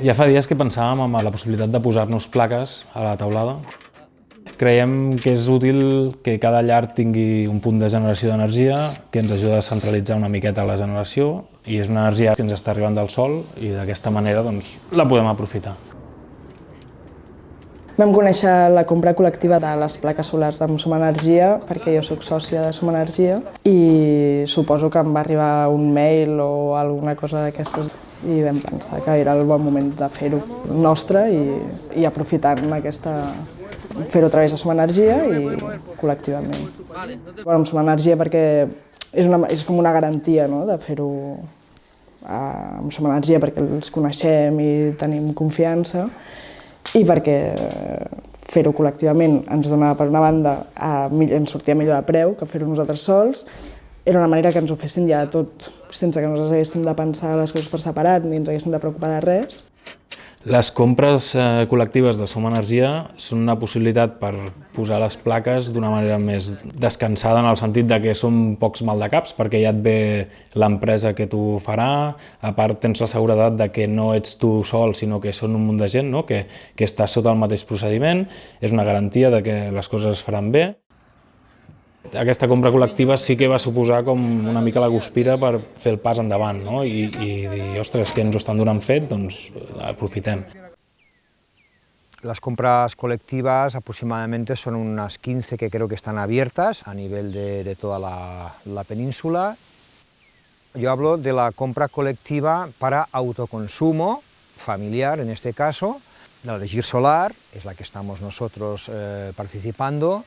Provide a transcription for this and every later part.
Ja fa dies que pensàvem en la possibilitat de posar-nos plaques a la taulada. Creiem que és útil que cada llar tingui un punt de generació d'energia que ens ajuda a centralitzar una miqueta la generació i és una energia que ens està arribant del sol i d'aquesta manera doncs, la podem aprofitar. Vam conèixer la compra col·lectiva de les plaques solars amb Som Energia, perquè jo sóc sòcia de Som Energia, i suposo que em va arribar un mail o alguna cosa d'aquestes i vam pensar que era el bon moment de fer-ho nostre i, i aprofitant aquesta, fer-ho a través de Som Energia i col·lectivament. Bueno, amb Som Energia perquè és, una, és com una garantia no? de fer-ho eh, amb Som Energia perquè els coneixem i tenim confiança i perquè fer-ho col·lectivament ens donava, per una banda, a, ens sortia millor de preu que fer-ho nosaltres sols, era una manera que ens ho fessin ja tot, sense que nosaltres haguéssim de pensar les coses per separat ni ens haguéssim de preocupar de res. Les compres eh, col·lectives de Som Energia són una possibilitat per posar les plaques d'una manera més descansada en el sentit de que són pocs maldecaps perquè ja et ve l'empresa que t'ho farà, a part tens la seguretat de que no ets tu sol sinó que són un munt de gent no? que, que està sota el mateix procediment, és una garantia de que les coses es faran bé aquesta compra col·lectiva sí que va suposar com una mica la guspira per fer el pas endavant no? I, i dir, ostres, que ens ho estan donant fet, doncs aprofitem. Las compras colectivas aproximadamente son unas 15 que creo que están abiertas a nivel de, de toda la, la, península. Yo hablo de la compra colectiva para autoconsumo familiar, en este caso. La de Gir Solar es la que estamos nosotros eh, participando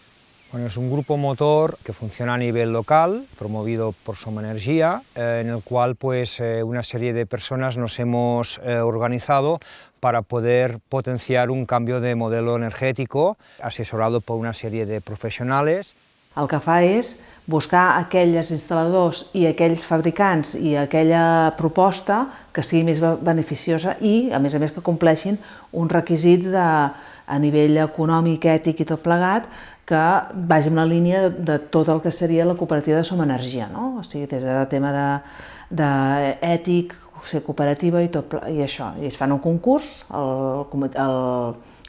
Bueno, es un grupo motor que funciona a nivel local, promovido por Soma Energía, eh, en el cual pues, eh, una serie de personas nos hemos eh, organizado para poder potenciar un cambio de modelo energético, asesorado por una serie de profesionales. El que fa és buscar aquells instal·ladors i aquells fabricants i aquella proposta que sigui més beneficiosa i, a més a més, que compleixin uns requisits de, a nivell econòmic, ètic i tot plegat, que vagi en la línia de, de tot el que seria la cooperativa de Som Energia, no? o sigui, des de tema d'ètic, de, ser cooperativa i tot i això. I es fan un concurs, el, el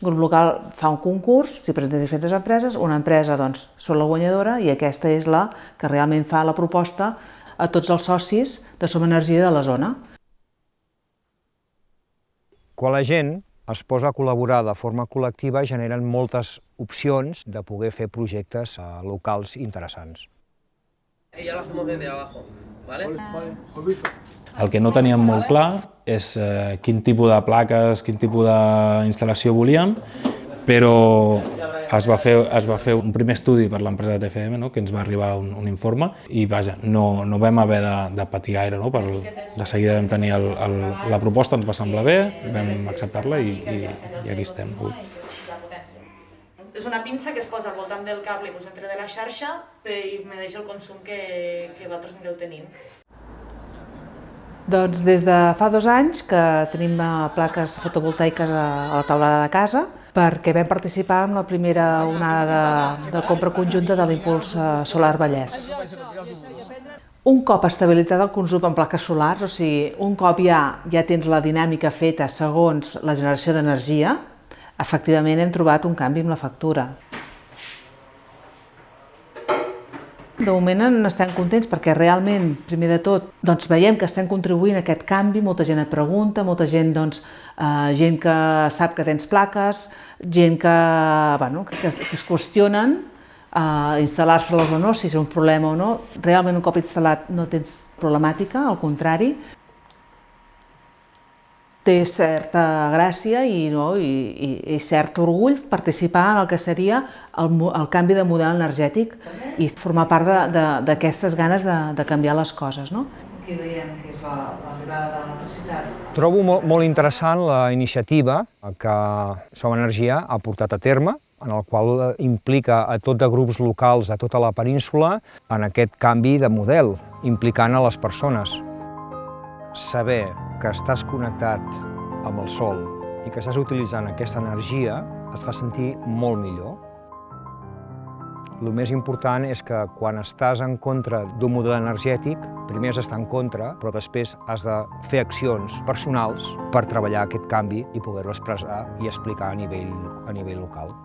grup local fa un concurs, s'hi presenten diferents empreses, una empresa doncs són la guanyadora i aquesta és la que realment fa la proposta a tots els socis de Som Energia de la zona. Quan la gent es posa a col·laborar de forma col·lectiva generen moltes opcions de poder fer projectes uh, locals interessants. Ella la hacemos desde abajo, ¿vale? El que no teníem molt clar és eh, quin tipus de plaques, quin tipus d'instal·lació volíem, però es va fer, es va fer un primer estudi per l'empresa TFM, no? que ens va arribar un, un informe, i vaja, no, no vam haver de, de patir gaire, no? per, de seguida vam tenir el, el, la proposta, ens va semblar bé, vam acceptar-la i, i, i aquí estem avui. És una pinça que es posa al voltant del cable que us entra de la xarxa i me deixa el consum que, que vosaltres anireu tenint. Doncs des de fa dos anys que tenim plaques fotovoltaiques a la taulada de casa, perquè vam participar en la primera onada de, de compra conjunta de l'Impuls eh, Solar Vallès. Un cop estabilitzat el consum en plaques solars, o sigui, un cop ja, ja tens la dinàmica feta segons la generació d'energia, efectivament hem trobat un canvi amb la factura. De moment estem contents perquè realment, primer de tot, doncs veiem que estem contribuint a aquest canvi, molta gent et pregunta, molta gent, doncs, eh, gent que sap que tens plaques, gent que, bueno, que, que es qüestionen eh, instal·lar-se-les o no, si és un problema o no. Realment un cop instal·lat no tens problemàtica, al contrari, té certa gràcia i, no, i, i, i cert orgull participar en el que seria el, el canvi de model energètic i formar part d'aquestes ganes de, de canviar les coses. No? Què veiem que és l'arribada de l'electricitat? Trobo molt, molt interessant la iniciativa que Som Energia ha portat a terme, en el qual implica a tot de grups locals a tota la península en aquest canvi de model, implicant a les persones saber que estàs connectat amb el sol i que estàs utilitzant aquesta energia et fa sentir molt millor. El més important és que quan estàs en contra d'un model energètic, primer has d'estar en contra, però després has de fer accions personals per treballar aquest canvi i poder-lo expressar i explicar a nivell, a nivell local.